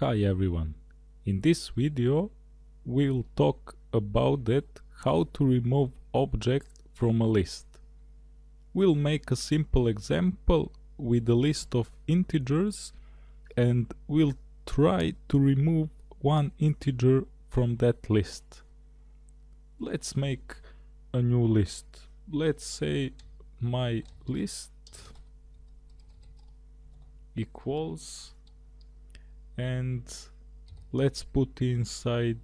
Hi everyone. In this video we'll talk about that how to remove object from a list. We'll make a simple example with a list of integers and we'll try to remove one integer from that list. Let's make a new list. Let's say my list equals and let's put inside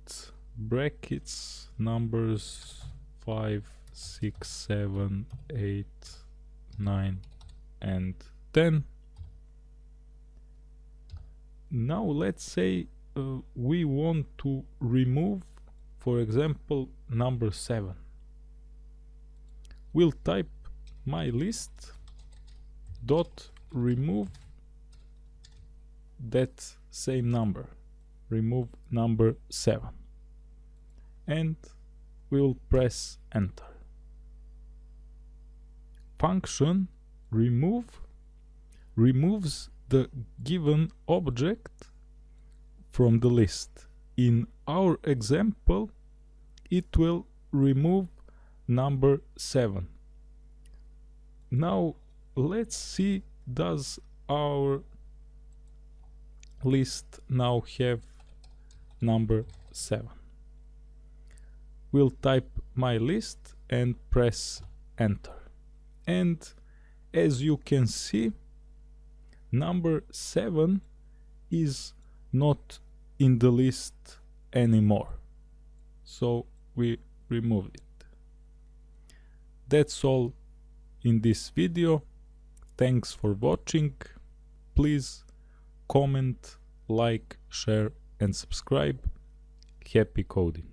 brackets numbers 5 6 7 8 9 and 10 now let's say uh, we want to remove for example number 7 we'll type my list dot remove that same number. Remove number 7 and we will press enter. Function remove removes the given object from the list. In our example it will remove number 7 now let's see does our list now have number 7. We'll type my list and press enter. And as you can see, number 7 is not in the list anymore. So we remove it. That's all in this video. Thanks for watching. Please comment, like, share and subscribe. Happy coding!